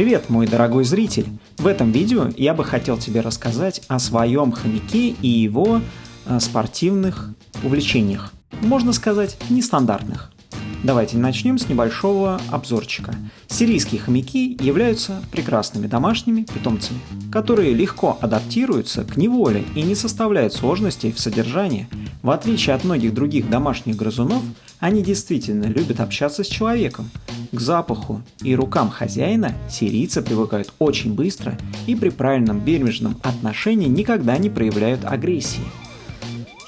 Привет, мой дорогой зритель! В этом видео я бы хотел тебе рассказать о своем хомяке и его э, спортивных увлечениях. Можно сказать, нестандартных. Давайте начнем с небольшого обзорчика. Сирийские хомяки являются прекрасными домашними питомцами, которые легко адаптируются к неволе и не составляют сложностей в содержании. В отличие от многих других домашних грызунов, они действительно любят общаться с человеком. К запаху и рукам хозяина сирийцы привыкают очень быстро и при правильном бережном отношении никогда не проявляют агрессии.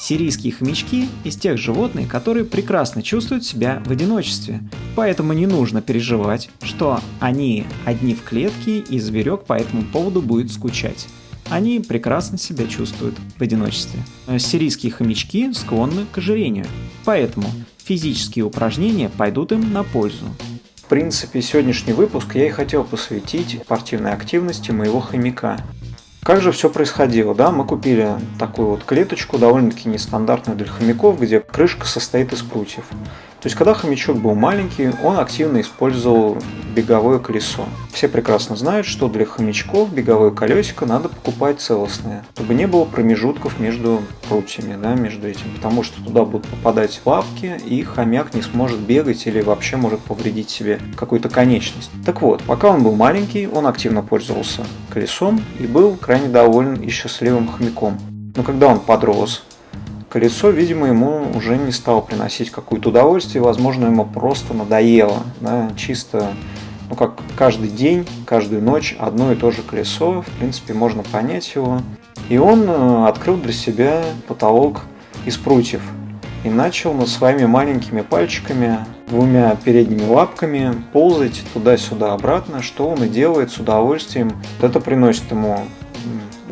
Сирийские хомячки из тех животных, которые прекрасно чувствуют себя в одиночестве, поэтому не нужно переживать, что они одни в клетке и зверек по этому поводу будет скучать. Они прекрасно себя чувствуют в одиночестве. Сирийские хомячки склонны к ожирению, поэтому физические упражнения пойдут им на пользу. Принципе, сегодняшний выпуск я и хотел посвятить спортивной активности моего хомяка. Как же все происходило, да? Мы купили такую вот клеточку, довольно-таки нестандартную для хомяков, где крышка состоит из прутьев. То есть, когда хомячок был маленький, он активно использовал беговое колесо. Все прекрасно знают, что для хомячков беговое колесико надо покупать целостное, чтобы не было промежутков между прутьями, да, между этим, потому что туда будут попадать лапки, и хомяк не сможет бегать или вообще может повредить себе какую-то конечность. Так вот, пока он был маленький, он активно пользовался колесом и был крайне доволен и счастливым хомяком. Но когда он подрос, колесо, видимо, ему уже не стало приносить какое-то удовольствие, возможно, ему просто надоело, да, чисто, ну, как каждый день, каждую ночь одно и то же колесо, в принципе, можно понять его. И он э, открыл для себя потолок из прутьев и начал над своими маленькими пальчиками, двумя передними лапками ползать туда-сюда обратно, что он и делает с удовольствием. Это приносит ему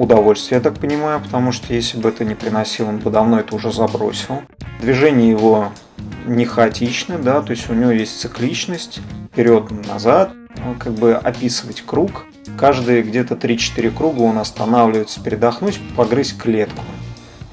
удовольствие, я так понимаю, потому что если бы это не приносил, он бы давно это уже забросил. Движение его не хаотичны, да, то есть у него есть цикличность, вперед-назад, как бы описывать круг. Каждые где-то 3-4 круга он останавливается передохнуть, погрызть клетку.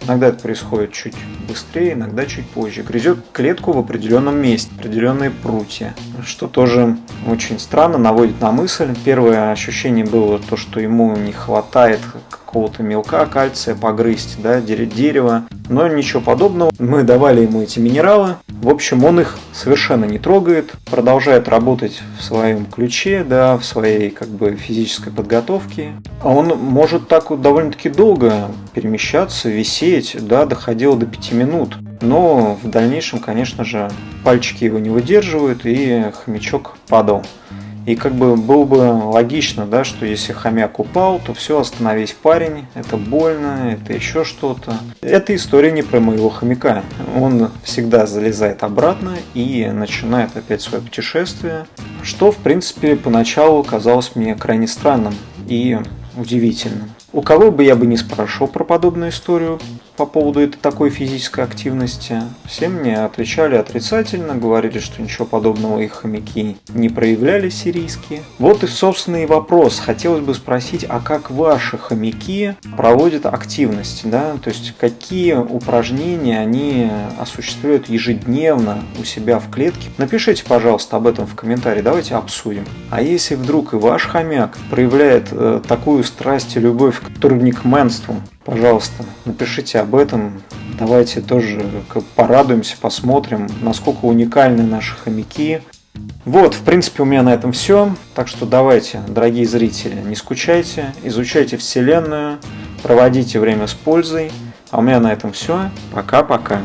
Иногда это происходит чуть быстрее, иногда чуть позже. Грызет клетку в определенном месте, определенные прутья, что тоже очень странно, наводит на мысль. Первое ощущение было то, что ему не хватает какого-то мелка, кальция погрызть, да, дерево. Но ничего подобного. Мы давали ему эти минералы. В общем, он их совершенно не трогает, продолжает работать в своем ключе, да, в своей как бы физической подготовке. А он может так вот довольно-таки долго перемещаться, висеть, да, доходило до 5 минут. Но в дальнейшем, конечно же, пальчики его не выдерживают, и хомячок падал. И как бы было бы логично, да, что если хомяк упал, то все, остановись парень, это больно, это еще что-то. Эта история не про моего хомяка. Он всегда залезает обратно и начинает опять свое путешествие, что в принципе поначалу казалось мне крайне странным и удивительным. У кого бы я бы не спрашивал про подобную историю по поводу этой такой физической активности, все мне отвечали отрицательно, говорили, что ничего подобного их хомяки не проявляли сирийские. Вот и собственный вопрос. Хотелось бы спросить, а как ваши хомяки проводят активность? Да? То есть какие упражнения они осуществляют ежедневно у себя в клетке? Напишите, пожалуйста, об этом в комментарии, давайте обсудим. А если вдруг и ваш хомяк проявляет э, такую страсть и любовь к турникменству, пожалуйста, напишите об этом. Давайте тоже порадуемся, посмотрим, насколько уникальны наши хомяки. Вот, в принципе, у меня на этом все. Так что давайте, дорогие зрители, не скучайте, изучайте Вселенную, проводите время с пользой. А у меня на этом все. Пока-пока.